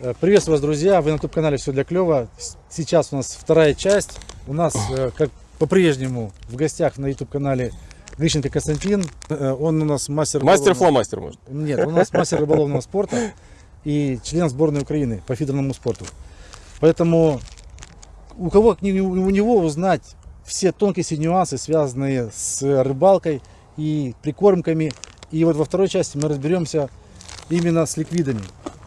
Э, Приветствую вас, друзья! Вы на YouTube-канале «Все для клёва». Сейчас у нас вторая часть. У нас, э, как по-прежнему, в гостях на YouTube-канале Грищенко Константин. Э, Он у нас мастер... Мастер рыболовного- фломастер, может. Нет, он у нас мастер рыболовного спорта и член сборной Украины по фидерному спорту. Поэтому у кого у него узнать все тонкости нюансы, связанные с рыбалкой и прикормками. И вот во второй части мы разберемся именно с ликвидами.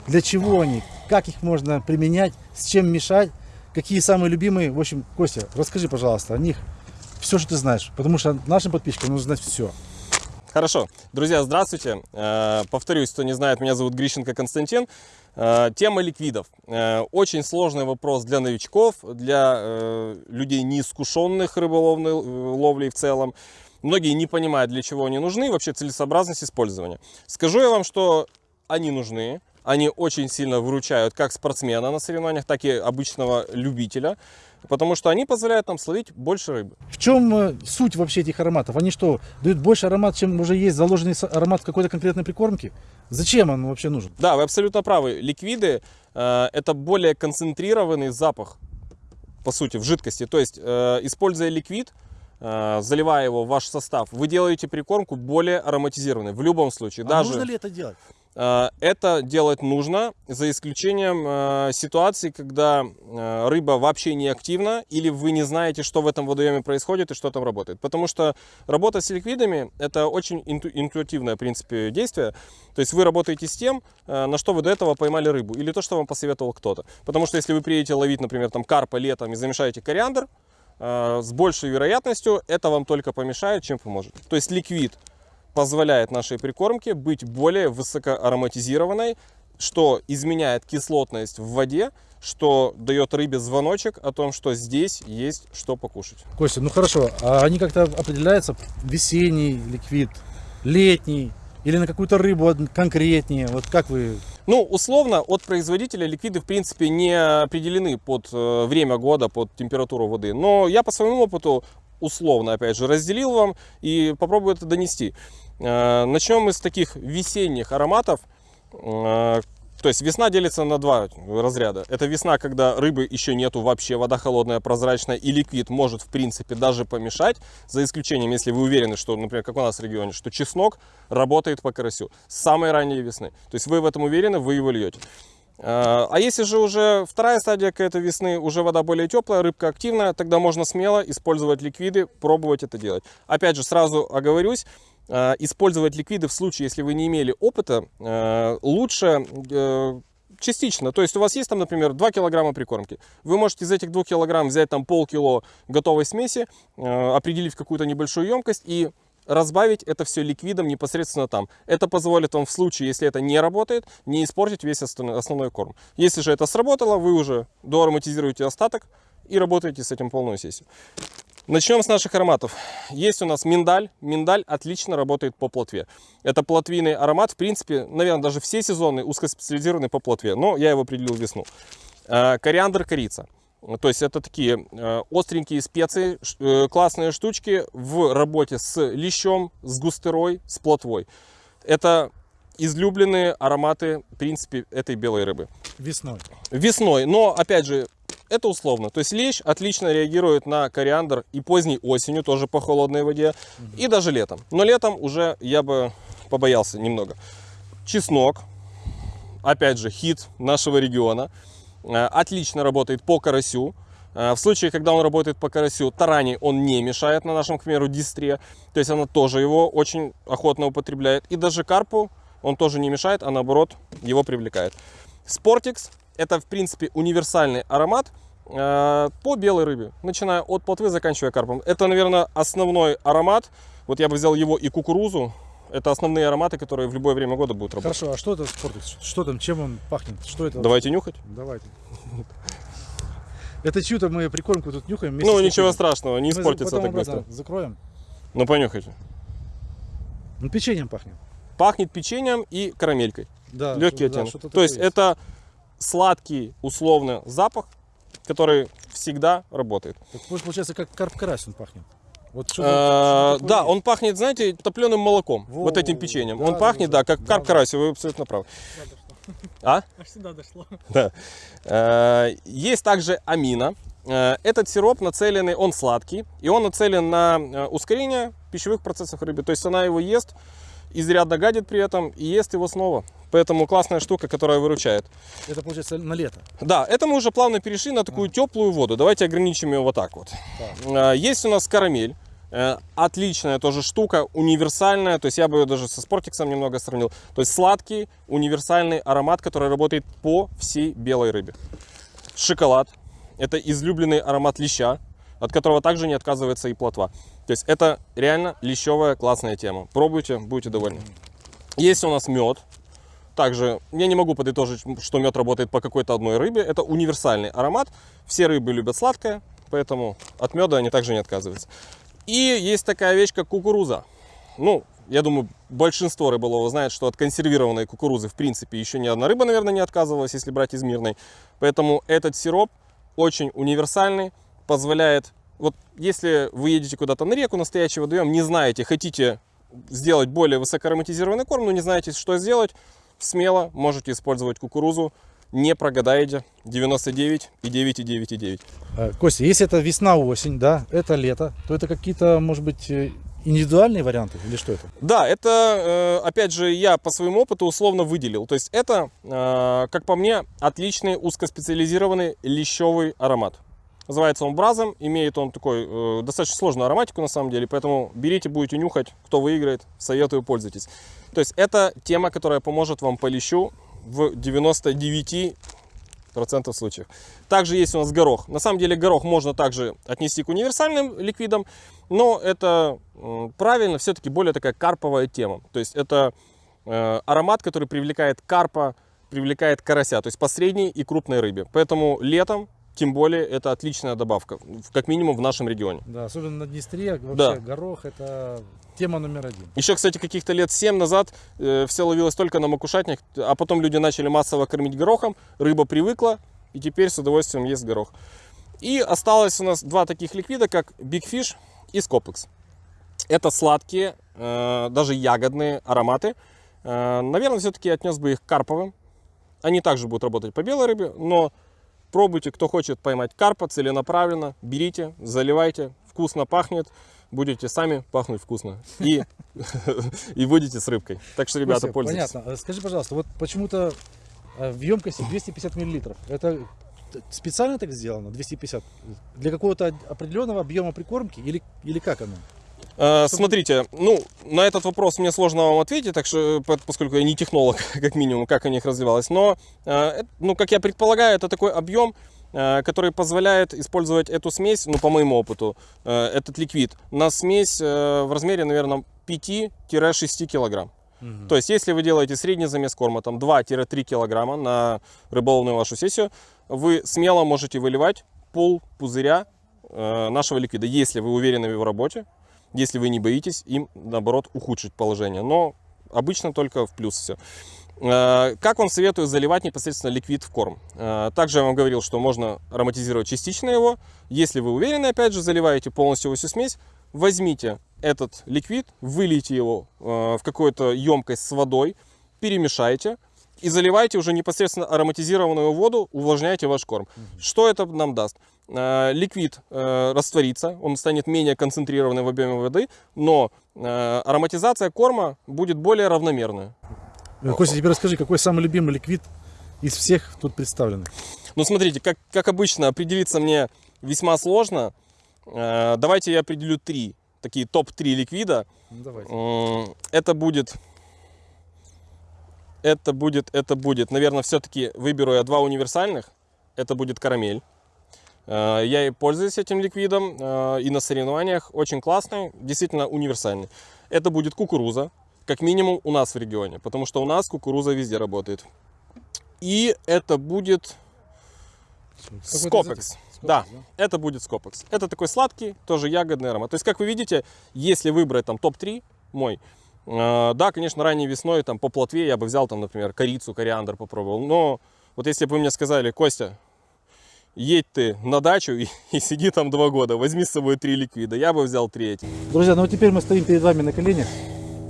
Для чего они, как их можно применять, с чем мешать, какие самые любимые. В общем, Костя, расскажи, пожалуйста, о них все, что ты знаешь. Потому что нашим подписчикам нужно знать все. Хорошо. Друзья, здравствуйте. Э, Повторюсь, кто не знает, меня зовут Грищенко Константин. Э, Тема ликвидов. Э, Очень сложный вопрос для новичков, для людей неискушенных рыболовной ловлей в целом. Многие не понимают, для чего они нужны, вообще целесообразность использования. Скажу я вам, что они нужны. Они очень сильно выручают как спортсмена на соревнованиях, так и обычного любителя, потому что они позволяют нам словить больше рыбы. В чем э, суть вообще этих ароматов? Они что, дают больше аромат, чем уже есть заложенный аромат в какой-то конкретной прикормке? Зачем он вообще нужен? Да, вы абсолютно правы. Ликвиды э, это более концентрированный запах, по сути, в жидкости. То есть, э, используя ликвид, э, заливая его в ваш состав, вы делаете прикормку более ароматизированной. В любом случае, А даже нужно ли это делать? Э, это делать нужно, за исключением э, ситуации, когда э, рыба вообще не активна, или вы не знаете, что в этом водоеме происходит и что там работает. Потому что работа с ликвидами это очень инту- интуитивное, в принципе, действие. То есть вы работаете с тем, на что вы до этого поймали рыбу, или то, что вам посоветовал кто-то. Потому что если вы приедете ловить, например, там карпа летом и замешаете кориандр, с большей вероятностью это вам только помешает, чем поможет. То есть ликвид позволяет нашей прикормке быть более высокоароматизированной, что изменяет кислотность в воде, что дает рыбе звоночек о том, что здесь есть что покушать. Костя, ну хорошо, а они как-то определяются? Весенний ликвид, летний или на какую-то рыбу конкретнее? Вот как вы... Ну, условно, от производителя ликвиды, в принципе, не определены под э, время года, под температуру воды. Но я по своему опыту условно, опять же, разделил вам и попробую это донести. Э, Начнем мы с таких весенних ароматов. Э, То есть весна делится на два разряда. Это весна, когда рыбы еще нету вообще, вода холодная, прозрачная, и ликвид может, в принципе, даже помешать, за исключением, если вы уверены, что, например, как у нас в регионе, что чеснок работает по карасю с самой ранней весны. То есть вы в этом уверены, вы его льете. А а если же уже вторая стадия какая-то весны, уже вода более теплая, рыбка активная, тогда можно смело использовать ликвиды, пробовать это делать. Опять же, сразу оговорюсь, э, использовать ликвиды в случае, если вы не имели опыта, э, лучше э, частично. То есть у вас есть там, например, 2 килограмма прикормки. Вы можете из этих 2 килограмм взять там полкило готовой смеси, определить какую-то небольшую емкость и разбавить это все ликвидом непосредственно там. Это позволит вам в случае, если это не работает, не испортить весь основной, корм. Если же это сработало, вы уже доароматизируете остаток и работаете с этим полную сессию. Начнем с наших ароматов. Есть у нас миндаль. Миндаль отлично работает по плотве. Это плотвийный аромат. В принципе, наверное, даже все сезоны узкоспециализированы по плотве. Но я его определил весну. Э, Кориандр, корица. То есть это такие э, остренькие специи, э, классные штучки в работе с лещом, с густерой, с плотвой. Это излюбленные ароматы, в принципе, этой белой рыбы Весной. весной. Но, опять же, это условно. То есть лещ отлично реагирует на кориандр и поздней осенью, тоже по холодной воде, и даже летом. Но летом уже я бы побоялся немного. Чеснок, опять же, хит нашего региона. Э, Отлично работает по карасю. Э, В случае, когда он работает по карасю, тарани он не мешает на нашем, к примеру, дистре. То есть она тоже его очень охотно употребляет. И даже карпу он тоже не мешает, а наоборот его привлекает. Спортикс это, в принципе, универсальный аромат э, по белой рыбе, начиная от плотвы, заканчивая карпом. Это, наверное, основной аромат. Вот я бы взял его и кукурузу. Это основные ароматы, которые в любое время года будут работать. Хорошо, а что это спортикс? Что там, чем он пахнет? Что это? Давайте нюхать. Давайте. Это чью-то мы прикормку тут нюхаем Ну, ничего страшного, не испортится так быстро. Закроем. Ну, понюхайте. Ну, печеньем пахнет. Пахнет печеньем и карамелькой. Да, Легкий оттенок. То есть это сладкий, условно, запах, который всегда работает. Так, получается, как карп-карась он пахнет. Вот что-то такое Да, он пахнет, знаете, топленым молоком, Во, вот этим печеньем. да, Он пахнет, да, да, как да, карп да. карась, вы абсолютно правы. А? Аж сюда дошло. Да. Э, Есть также амина. Э, Этот сироп нацеленный, он сладкий, и он нацелен на ускорение пищевых процессов рыбы. То есть она его ест, изрядно гадит при этом, и ест его снова. Поэтому классная штука, которая выручает. Это получается на лето. Да, это мы уже плавно перешли на такую теплую воду. Давайте ограничим ее вот так вот. Э, Есть у нас карамель. Э, Отличная тоже штука, универсальная. То есть я бы ее даже со спортиксом немного сравнил. То есть сладкий, универсальный аромат, который работает по всей белой рыбе. Шоколад. Это излюбленный аромат леща, от которого также не отказывается и плотва. То есть это реально лещевая классная тема. Пробуйте, будете довольны. Есть у нас мед. Также я не могу подытожить, что мед работает по какой-то одной рыбе. Это универсальный аромат. Все рыбы любят сладкое, поэтому от меда они также не отказываются. И есть такая вещь, как кукуруза. Ну, я думаю, большинство рыболовов знает, что от консервированной кукурузы, в принципе, еще ни одна рыба, наверное, не отказывалась, если брать из мирной. Поэтому этот сироп очень универсальный, позволяет... Вот если вы едете куда-то на реку, настоящий водоем, не знаете, хотите сделать более высокоароматизированный корм, но не знаете, что сделать, смело можете использовать кукурузу, не прогадаете 99 и 9 и 9 и 9. Э, Костя, если это весна-осень, да, это лето, то это какие-то, может быть, э, индивидуальные варианты или что это? Да, это, э, опять же, я по своему опыту условно выделил. То есть это, как по мне, отличный узкоспециализированный лещевый аромат. Называется он бразом, имеет он такой э, достаточно сложную ароматику на самом деле, поэтому берите, будете нюхать, кто выиграет, советую, пользуйтесь. То есть это тема, которая поможет вам по лещу в 99 процентов случаев. Также есть у нас горох. На самом деле горох можно также отнести к универсальным ликвидам, но это правильно все-таки более такая карповая тема. То есть это э, аромат, который привлекает карпа, привлекает карася, то есть по средней и крупной рыбе. Поэтому летом, тем более, это отличная добавка, как минимум в нашем регионе. Да, особенно на Днестре вообще Да. горох это тема номер один. Еще, кстати, каких-то лет 7 назад э, все ловилось только на макушатник, а потом люди начали массово кормить горохом, рыба привыкла, и теперь с удовольствием ест горох. И осталось у нас два таких ликвида, как Big Fish и Scopex. Это сладкие, э, даже ягодные ароматы. Э, наверное, все-таки отнес бы их к карповым. Они также будут работать по белой рыбе, но пробуйте, кто хочет поймать карпа целенаправленно, берите, заливайте, вкусно пахнет, будете сами пахнуть вкусно и, и будете с рыбкой. Так что, ребята, Костя, пользуйтесь. Понятно. Э, Скажи, пожалуйста, вот почему-то э, в емкости 250 миллилитров. Это т- специально так сделано, 250? Для какого-то определенного объема прикормки или, или как оно? Э, Смотрите, ну, на этот вопрос мне сложно вам ответить, так что, по- поскольку я не технолог, как минимум, как у них развивалось. Но, э, ну, как я предполагаю, это такой объем, э, который позволяет использовать эту смесь, ну, по моему опыту, э, этот ликвид, на смесь э, в размере, наверное, 5-6 килограмм. То есть, если вы делаете средний замес корма, там 2-3 килограмма на рыболовную вашу сессию, вы смело можете выливать пол пузыря э, нашего ликвида, если вы уверены в его работе, если вы не боитесь им, наоборот, ухудшить положение. Но обычно только в плюс все. Э, Как вам советую заливать непосредственно ликвид в корм? Э, Также я вам говорил, что можно ароматизировать частично его. Если вы уверены, опять же, заливаете полностью всю смесь, возьмите этот ликвид, вылейте его э, в какую-то емкость с водой, перемешайте и заливайте уже непосредственно ароматизированную воду, увлажняйте ваш корм. Что это нам даст? Э, Ликвид э, растворится, он станет менее концентрированный в объеме воды, но э, ароматизация корма будет более равномерная. Костя, теперь расскажи, какой самый любимый ликвид из всех тут представленных? Ну, смотрите, как, как обычно, определиться мне весьма сложно. Давайте я определю три, такие топ-3 ликвида. Ну, давайте. Это будет... Это будет, это будет, наверное, все-таки выберу я два универсальных. Это будет карамель. Э, Я и пользуюсь этим ликвидом э, и на соревнованиях. Очень классный, действительно универсальный. Это будет кукуруза, как минимум у нас в регионе, потому что у нас кукуруза везде работает. И это будет Скопекс. Да, Скопекс, это будет Скопекс. Это такой сладкий, тоже ягодный аромат. То есть, как вы видите, если выбрать там топ-3 мой, э, да, конечно, ранней весной там по плотве я бы взял там, например, корицу, кориандр попробовал. Но вот если бы вы мне сказали, Костя, едь ты на дачу и, и сиди там два года, возьми с собой три ликвида, я бы взял три этих. Друзья, ну вот теперь мы стоим перед вами на коленях.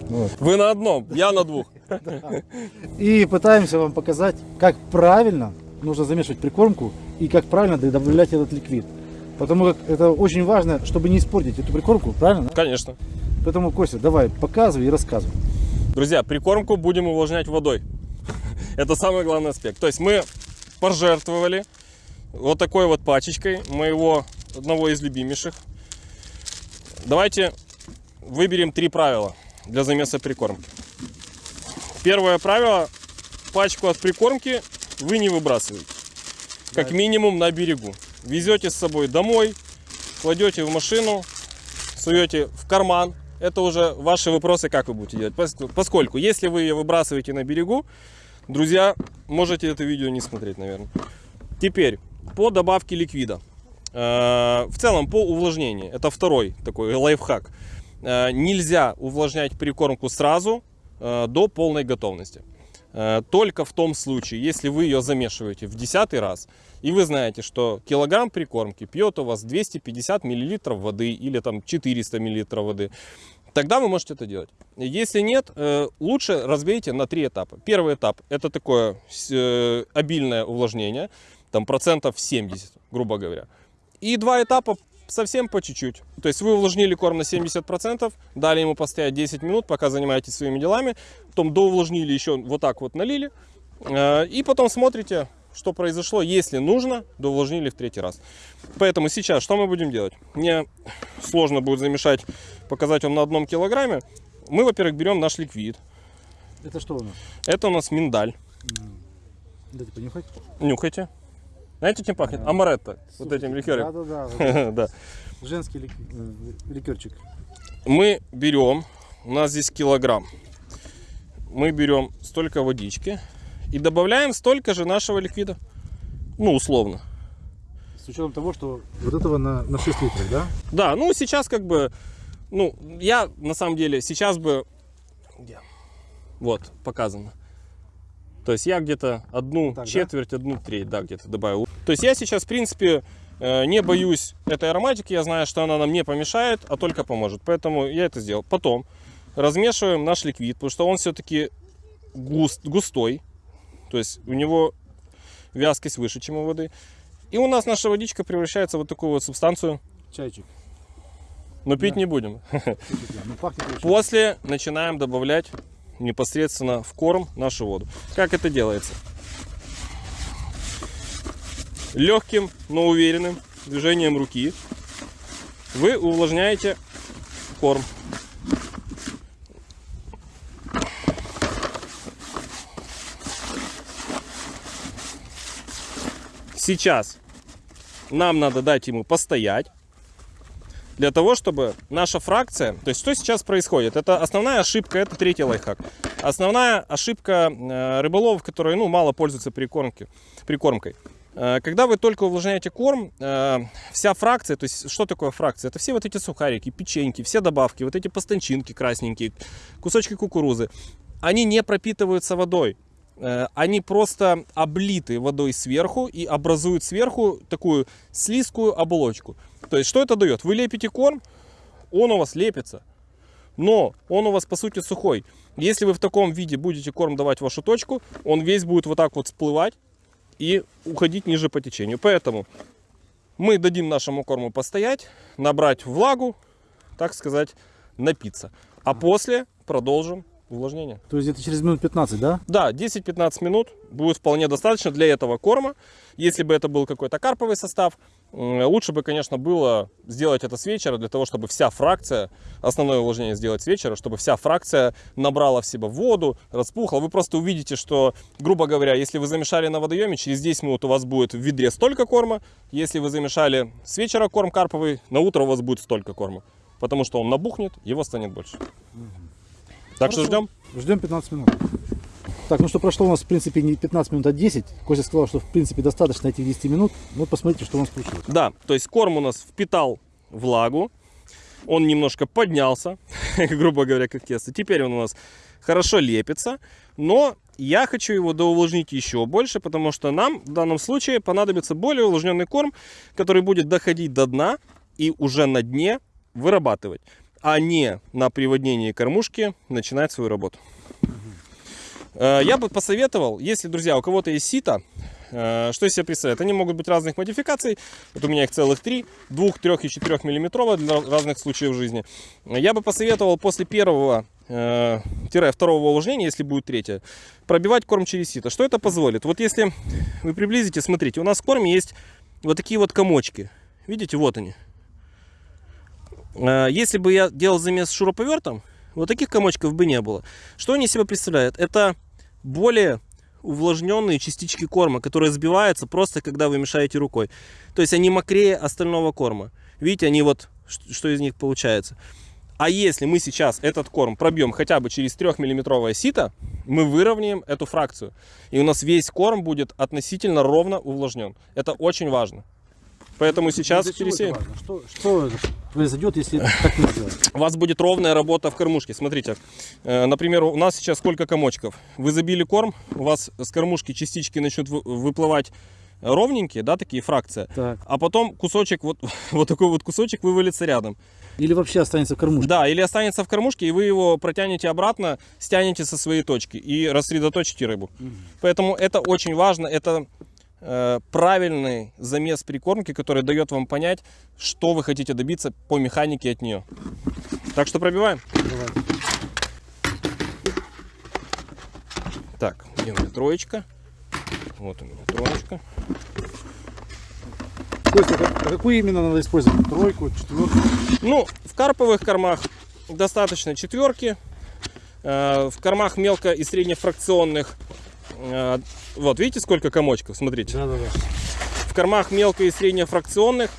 Вот. Вы на одном, я на двух. И пытаемся вам показать, как правильно нужно замешивать прикормку и как правильно добавлять этот ликвид. Потому как это очень важно, чтобы не испортить эту прикормку, правильно? Конечно. Поэтому, Костя, давай, показывай и рассказывай. Друзья, прикормку будем увлажнять водой. Это самый главный аспект. То есть мы пожертвовали вот такой вот пачечкой моего одного из любимейших. Давайте выберем три правила для замеса прикормки. Первое правило. Пачку от прикормки вы не выбрасываете. Как минимум на берегу. Везете с собой домой, кладете в машину, суете в карман. Это уже ваши вопросы, как вы будете делать. Пос- Поскольку, если вы ее выбрасываете на берегу, друзья, можете это видео не смотреть, наверное. Теперь, по добавке ликвида. Э, В целом, по увлажнению. Это второй такой лайфхак. Э, Нельзя увлажнять прикормку сразу э, до полной готовности. Только в том случае, если вы ее замешиваете в десятый раз, и вы знаете, что килограмм прикормки пьет у вас 250 миллилитров воды или там 400 миллилитров воды, тогда вы можете это делать. Если нет, лучше разбейте на три этапа. Первый этап это такое обильное увлажнение, там процентов 70, грубо говоря. И два этапа совсем по чуть-чуть. То есть вы увлажнили корм на 70%, дали ему постоять 10 минут, пока занимаетесь своими делами, потом доувлажнили еще вот так вот налили, э, и потом смотрите, что произошло. Если нужно, доувлажнили в третий раз. Поэтому сейчас что мы будем делать? Мне сложно будет замешать, показать вам на одном килограмме. Мы, во-первых, берем наш ликвид. Это что у нас? Это у нас миндаль. Дайте понюхать. Нюхайте. Знаете, чем пахнет? Амаретто. Вот этим ликером. Да-да-да. Да. Женский лик- э, ликерчик. Мы берем, у нас здесь килограмм. Мы берем столько водички и добавляем столько же нашего ликвида. Ну, условно. С учетом того, что вот этого на, на 6 литров, да? Да, ну сейчас как бы, ну, я на самом деле сейчас бы, где? вот, показано. То есть я где-то одну Так, да? четверть, одну треть, да, где-то добавил. То есть я сейчас, в принципе, э, не боюсь этой ароматики, я знаю, что она нам не помешает, а только поможет. Поэтому я это сделал. Потом размешиваем наш ликвид, потому что он все-таки густ, густой. То есть у него вязкость выше, чем у воды. И у нас наша водичка превращается в вот такую вот субстанцию. Чайчик. Но пить Да. не будем. Да. Ну. После начинаем добавлять непосредственно в корм нашу воду. Как это делается? Легким, но уверенным движением руки вы увлажняете корм. Сейчас нам надо дать ему постоять для того, чтобы наша фракция, то есть что сейчас происходит, это основная ошибка, это третий лайфхак. Основная ошибка э, рыболовов, которые ну, мало пользуются прикормки, прикормкой. Э, Когда вы только увлажняете корм, э, вся фракция, то есть что такое фракция? Это все вот эти сухарики, печеньки, все добавки, вот эти постанчинки красненькие, кусочки кукурузы, они не пропитываются водой. Они просто облиты водой сверху и образуют сверху такую слизкую оболочку. То есть что это дает? Вы лепите корм, он у вас лепится, но он у вас по сути сухой. Если вы в таком виде будете корм давать в вашу точку, он весь будет вот так вот всплывать и уходить ниже по течению. Поэтому мы дадим нашему корму постоять, набрать влагу, так сказать, напиться. А после продолжим увлажнение. То есть где-то через минут 15, да? Да, 10-15 минут будет вполне достаточно для этого корма. Если бы это был какой-то карповый состав, лучше бы, конечно, было сделать это с вечера, для того, чтобы вся фракция, основное увлажнение сделать с вечера, чтобы вся фракция набрала в себя воду, распухла. Вы просто увидите, что, грубо говоря, если вы замешали на водоеме, через 10 минут у вас будет в ведре столько корма. Если вы замешали с вечера корм карповый, на утро у вас будет столько корма. Потому что он набухнет, его станет больше. Так что Хорошо. ждем. Ждем 15 минут. Так, ну что прошло у нас, в принципе, не 15 минут, а 10. Костя сказал, что, в принципе, достаточно этих 10 минут. Ну, посмотрите, что у нас получилось. Да, то есть корм у нас впитал влагу, он немножко поднялся, грубо говоря, как тесто. Теперь он у нас хорошо лепится, но я хочу его доувлажнить еще больше, потому что нам в данном случае понадобится более увлажненный корм, который будет доходить до дна и уже на дне вырабатывать. а не на приводнении кормушки, начинать свою работу. Э, Я бы посоветовал, если, друзья, у кого-то есть сито, э, что из себя представляет? Они могут быть разных модификаций. Вот у меня их целых три. Двух, трех и четырех миллиметровых для разных случаев жизни. Я бы посоветовал после первого э, тире второго увлажнения, если будет третье, пробивать корм через сито. Что это позволит? Вот если вы приблизите, смотрите, у нас в корме есть вот такие вот комочки. Видите, вот они. Если бы я делал замес шуруповертом, вот таких комочков бы не было. Что они себя представляют? Это более увлажненные частички корма, которые сбиваются просто, когда вы мешаете рукой. То есть они мокрее остального корма. Видите, они вот, что из них получается. А если мы сейчас этот корм пробьем хотя бы через 3-миллиметровое сито, мы выровняем эту фракцию. И у нас весь корм будет относительно ровно увлажнен. Это очень важно. Поэтому сейчас пересеем. Что, что произойдет, если так не сделать? У вас будет ровная работа в кормушке. Смотрите, э, например, у нас сейчас сколько комочков. Вы забили корм, у вас с кормушки частички начнут вы- выплывать ровненькие, да, такие фракции. Так. А потом кусочек, вот, вот такой вот кусочек вывалится рядом. Или вообще останется в кормушке. Да, или останется в кормушке, и вы его протянете обратно, стянете со своей точки и рассредоточите рыбу. Поэтому это очень важно, это правильный замес прикормки, который дает вам понять, что вы хотите добиться по механике от нее. Так что пробиваем. Давай. Так, где у меня троечка? Вот у меня троечка. Костя, а какую именно надо использовать? Тройку, четверку? Ну, в карповых кормах достаточно четверки. Э, В кормах мелко и среднефракционных. Э, Вот, видите, сколько комочков? Смотрите. Да, да, да. В кормах мелко и среднефракционных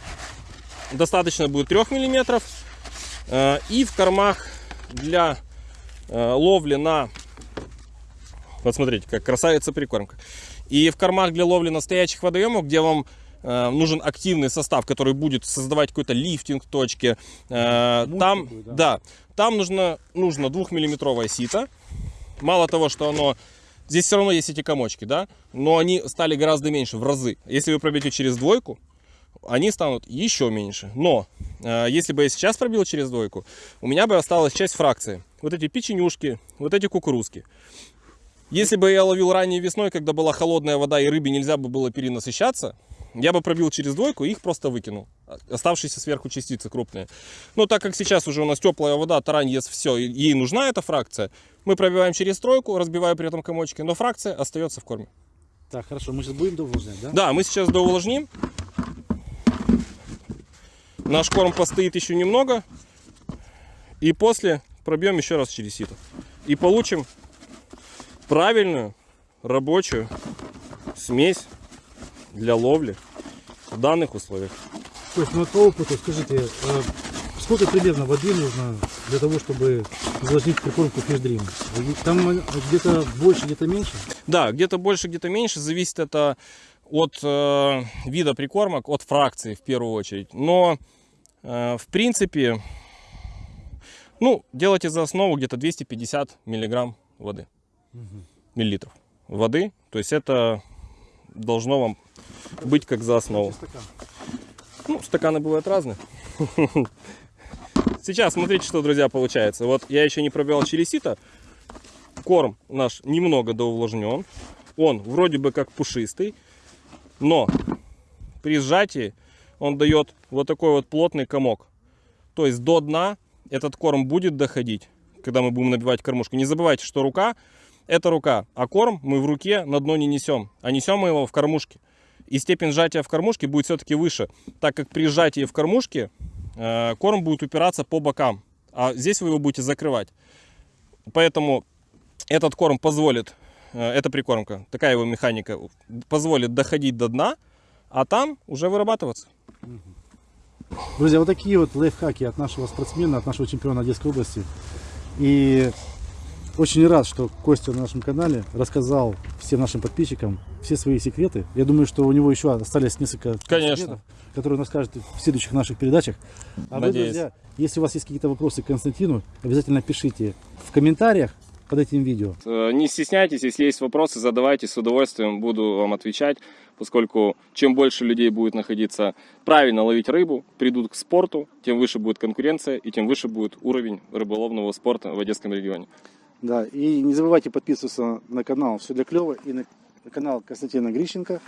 достаточно будет 3 мм. И в кормах для э, ловли на... Вот смотрите, как красавица прикормка. И в кормах для ловли настоящих водоемов, где вам нужен активный состав, который будет создавать какой-то лифтинг точки, Муть там, такую, да. да, там нужно, нужно двухмиллиметровое сито. Мало того, что оно Здесь все равно есть эти комочки, да, но они стали гораздо меньше, в разы. Если вы пробьете через двойку, они станут еще меньше. Но э, если бы я сейчас пробил через двойку, у меня бы осталась часть фракции. Вот эти печенюшки, вот эти кукурузки. Если бы я ловил ранней весной, когда была холодная вода и рыбе нельзя бы было перенасыщаться, я бы пробил через двойку и их просто выкинул. Оставшиеся сверху частицы крупные. Но так как сейчас уже у нас теплая вода, тарань ест все, ей нужна эта фракция, мы пробиваем через тройку, разбивая при этом комочки, но фракция остается в корме. Так, хорошо, мы сейчас будем довольны, да? Да, мы сейчас доувлажним. Наш корм постоит еще немного. И после пробьем еще раз через сито. И получим правильную рабочую смесь для ловли в данных условиях. То есть, ну вот по опыту, скажите, э, сколько примерно воды нужно для того, чтобы увлажнить прикормку фишдрим? Там где-то больше, где-то меньше? Да, где-то больше, где-то меньше. Зависит это от э, вида прикормок, от фракции в первую очередь. Но, э, в принципе, ну, делайте за основу где-то 250 миллиграмм воды. Миллилитров воды. То есть это должно вам быть как за основу. Ну, стаканы бывают разные. Сейчас смотрите, что, друзья, получается. Вот я еще не пробивал сито. Корм наш немного доувлажнен. Он вроде бы как пушистый. Но при сжатии он дает вот такой вот плотный комок. То есть до дна этот корм будет доходить, когда мы будем набивать кормушку. Не забывайте, что рука это рука, а корм мы в руке на дно не несем, а несем мы его в кормушке. И степень сжатия в кормушке будет все-таки выше, так как при сжатии в кормушке э, корм будет упираться по бокам, а здесь вы его будете закрывать. Поэтому этот корм позволит, э, эта прикормка, такая его механика, позволит доходить до дна, а там уже вырабатываться. Друзья, вот такие вот лайфхаки от нашего спортсмена, от нашего чемпиона Одесской области. И очень рад, что Костя на нашем канале рассказал всем нашим подписчикам все свои секреты. Я думаю, что у него еще остались несколько Конечно. секретов, которые он расскажет в следующих наших передачах. А вы, Надеюсь. друзья, если у вас есть какие-то вопросы к Константину, обязательно пишите в комментариях под этим видео. Э, Не стесняйтесь, если есть вопросы, задавайте, с удовольствием буду вам отвечать. поскольку чем больше людей будет находиться правильно ловить рыбу, придут к спорту, тем выше будет конкуренция и тем выше будет уровень рыболовного спорта в Одесском регионе. Да, и не забывайте подписываться на канал «Все для клёва» и на канал Константина Грищенко.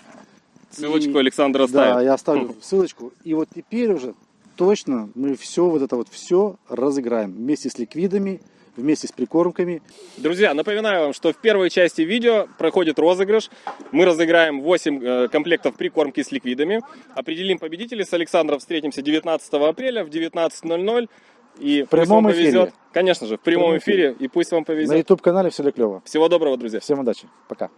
Ссылочку И- Александр Да, оставит. я оставлю ссылочку. И вот теперь уже точно мы все вот это вот все разыграем вместе с ликвидами, вместе с прикормками. Друзья, напоминаю вам, что в первой части видео проходит розыгрыш. Мы разыграем 8 э, комплектов прикормки с ликвидами. Определим победителей. С Александром встретимся 19 апреля в 19.00. И В прямом пусть вам повезет. эфире. Конечно же, в прямом прямом эфире. И пусть вам На повезет. YouTube канале «Все для клёва». Всего доброго, друзья. Всем удачи. Пока.